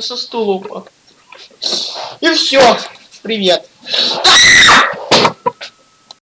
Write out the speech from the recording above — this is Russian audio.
Со стула упал. И все. Привет.